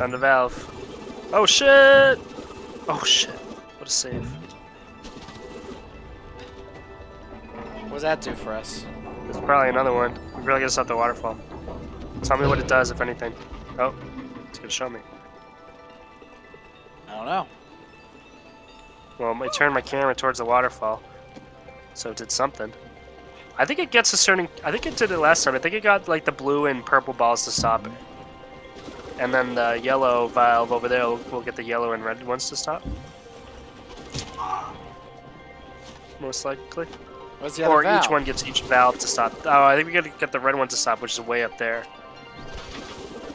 Found the valve. Oh shit! Oh shit. What a save. What does that do for us? There's probably another one. We really gotta stop the waterfall. Tell me what it does, if anything. Oh, it's gonna show me. I don't know. Well, I turned my camera towards the waterfall, so it did something. I think it gets a certain. I think it did it last time. I think it got like the blue and purple balls to stop it, and then the yellow valve over there will, will get the yellow and red ones to stop. Most likely. What's the Or each one gets each valve to stop. Oh, I think we gotta get the red one to stop, which is way up there.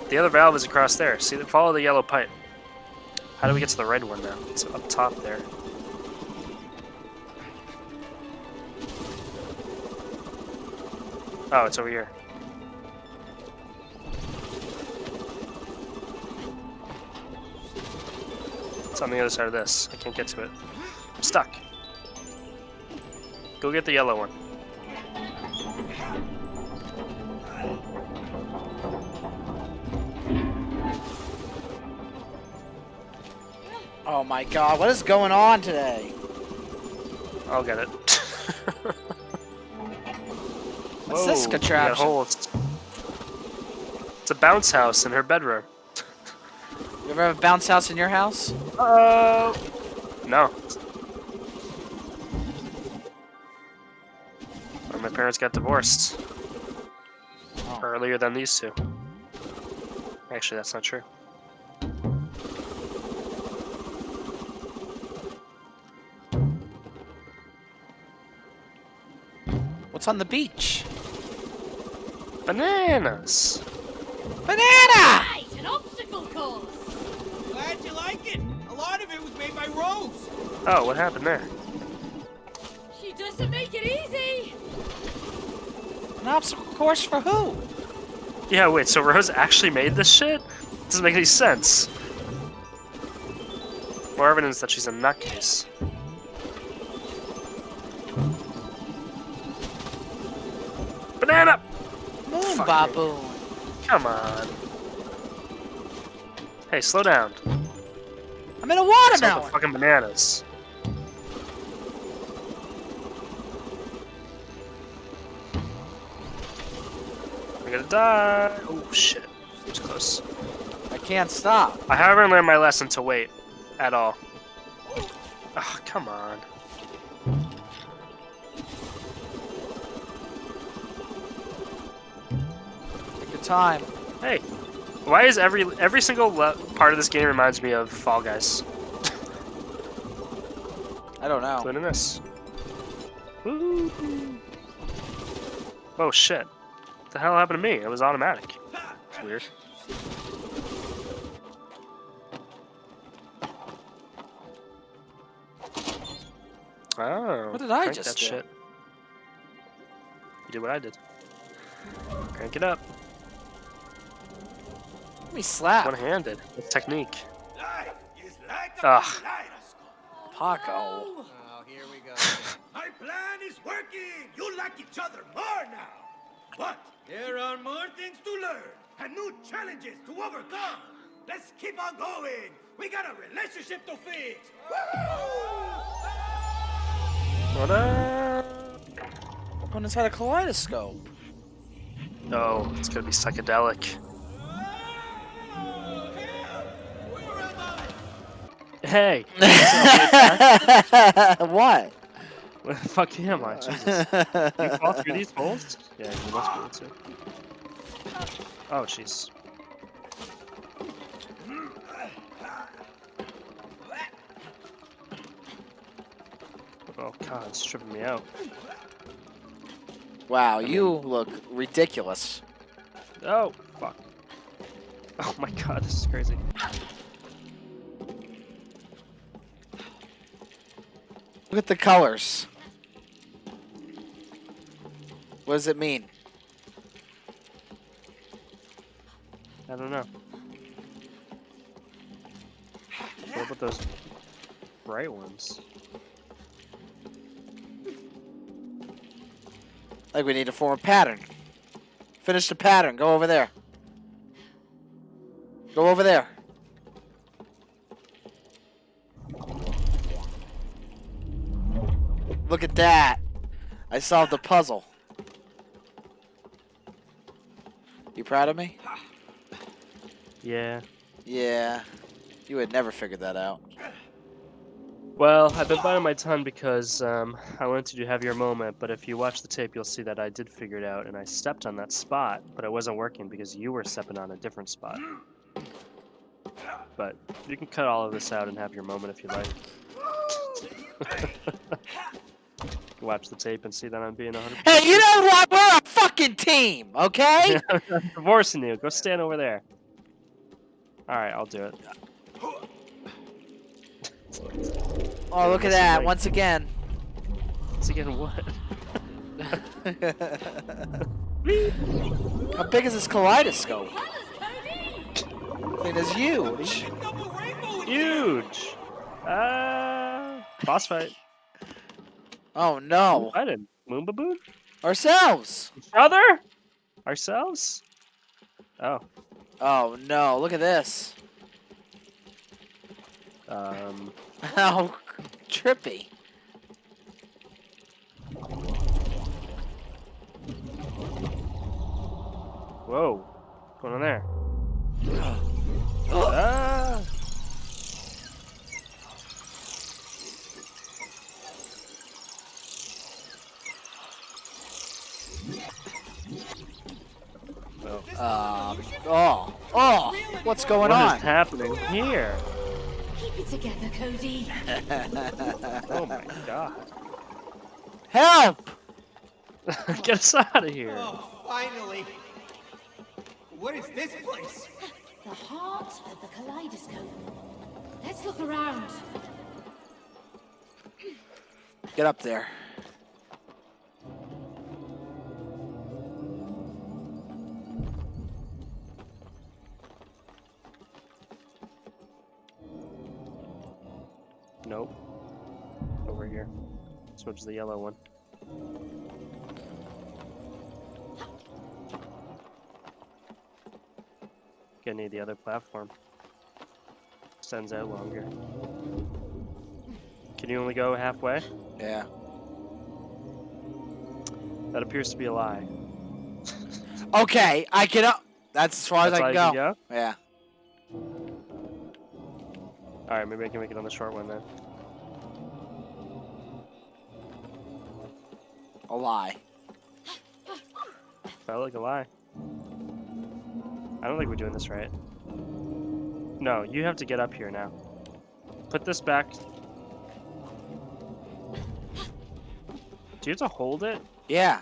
The other valve is across there. See, follow the yellow pipe. How do we get to the red one now? It's up top there. Oh, it's over here. It's on the other side of this. I can't get to it. I'm stuck. Go get the yellow one. Oh my god, what is going on today? I'll get it. What's this Whoa, got contraption? It's a bounce house in her bedroom. You ever have a bounce house in your house? Oh. No. When my parents got divorced Oh. earlier than these two. Actually, that's not true. What's on the beach? Bananas. Banana! Right, an obstacle course. Glad you like it. A lot of it was made by Rose. Oh, what happened there? She doesn't make it easy. An obstacle course for who? Yeah, wait, so Rose actually made this shit? Doesn't make any sense. More evidence that she's a nutcase. Banana! Moon Fuck baboon. Come on. Hey, slow down. I'm in a It's all the watermelon. fucking bananas. I'm gonna die. Oh shit. Too close. I can't stop. I haven't learned my lesson to wait at all. Oh, come on. Take your time. Hey, why is every every single part of this game reminds me of Fall Guys? I don't know. Including this. Woo. Oh shit. What the hell happened to me? It was automatic. It's weird. Oh. What did I just that do? shit. You did what I did. Crank it up. Let me slap. One-handed. With technique. Life is like a Ugh. kaleidoscope. Paco. Oh, here we go. My plan is working. You like each other more now. But there are more things to learn and new challenges to overcome. Let's keep on going. We got a relationship to fix. What up? Going inside a kaleidoscope. Oh, it's gonna be psychedelic. Hey! what? Where the fuck am I? Jesus. You fall through these holes? Yeah, you must be able to. Oh, jeez. Oh god, it's tripping me out. Wow, you look ridiculous. Oh, fuck. Oh my god, this is crazy. Look at the colors. What does it mean? I don't know. What about those bright ones? Like we need to form a pattern. Finish the pattern. Go over there. Go over there. Look at that. I solved the puzzle. You proud of me? Yeah. Yeah. You would never figured that out. Well, I've been biting my tongue because um, I wanted to have your moment, but if you watch the tape, you'll see that I did figure it out, and I stepped on that spot, but it wasn't working because you were stepping on a different spot. But you can cut all of this out and have your moment if you like. watch the tape and see that I'm being 100. Hey, you know what? We're a fucking team, okay? I'm divorcing you. Go stand over there. All right, I'll do it. oh, look at that. like- Once again. Once again, what? How big is this kaleidoscope? It is Cody! Huge. Double rainbow in Huge. Uh, boss fight. Oh no. What didn't. Moon baboon. Ourselves. Each other? Ourselves? Oh. Oh no. Look at this. Um. How trippy. Whoa. What's going on there? Um. Oh. Oh. What's going What is on? What is happening here? Keep it together, Cody. Oh my god. Help! Get us out of here. Oh, finally. What is this place? The heart of the kaleidoscope. Let's look around. Get up there. Over here. Switch the yellow one. Gonna need the other platform. Extends out longer. Can you only go halfway? Yeah. That appears to be a lie. Okay, I can. up. That's as far That's as I all can you go. Yeah. Alright, maybe I can make it on the short one then. A lie. Felt like a lie. I don't think we're doing this right. No, you have to get up here now. Put this back. Do you have to hold it? Yeah.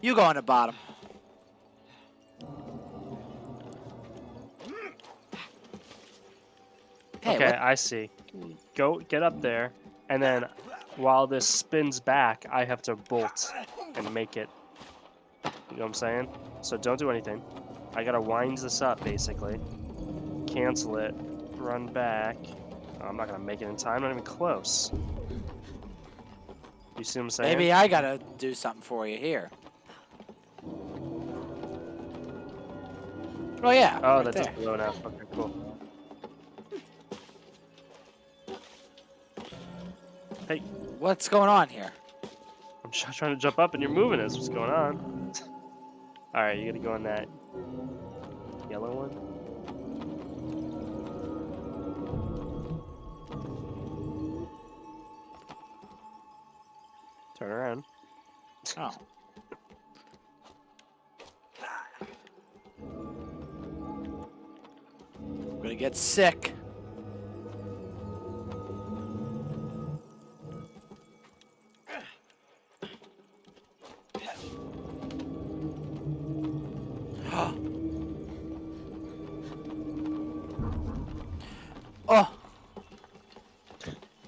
You go on the bottom. Hey, okay, what- I see. Go get up there, and then while this spins back, I have to bolt and make it. You know what I'm saying? So don't do anything. I gotta wind this up basically. Cancel it. Run back. Oh, I'm not gonna make it in time. Not even close. You see what I'm saying? maybe I gotta do something for you here. Oh yeah. Oh, right that there. enough. Okay, cool. Hey, What's going on here? I'm try- trying to jump up and you're moving us. What's going on? Alright, you gotta go on that yellow one. Turn around. Oh. I'm gonna get sick.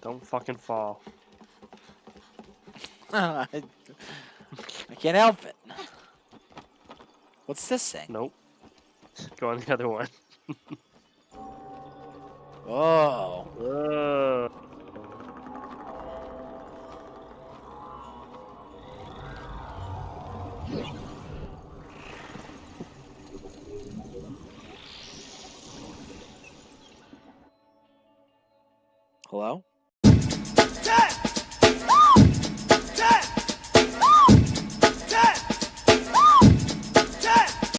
Don't fucking fall. I, can't help it. What's this thing? Nope. Go on the other one. Oh. Whoa.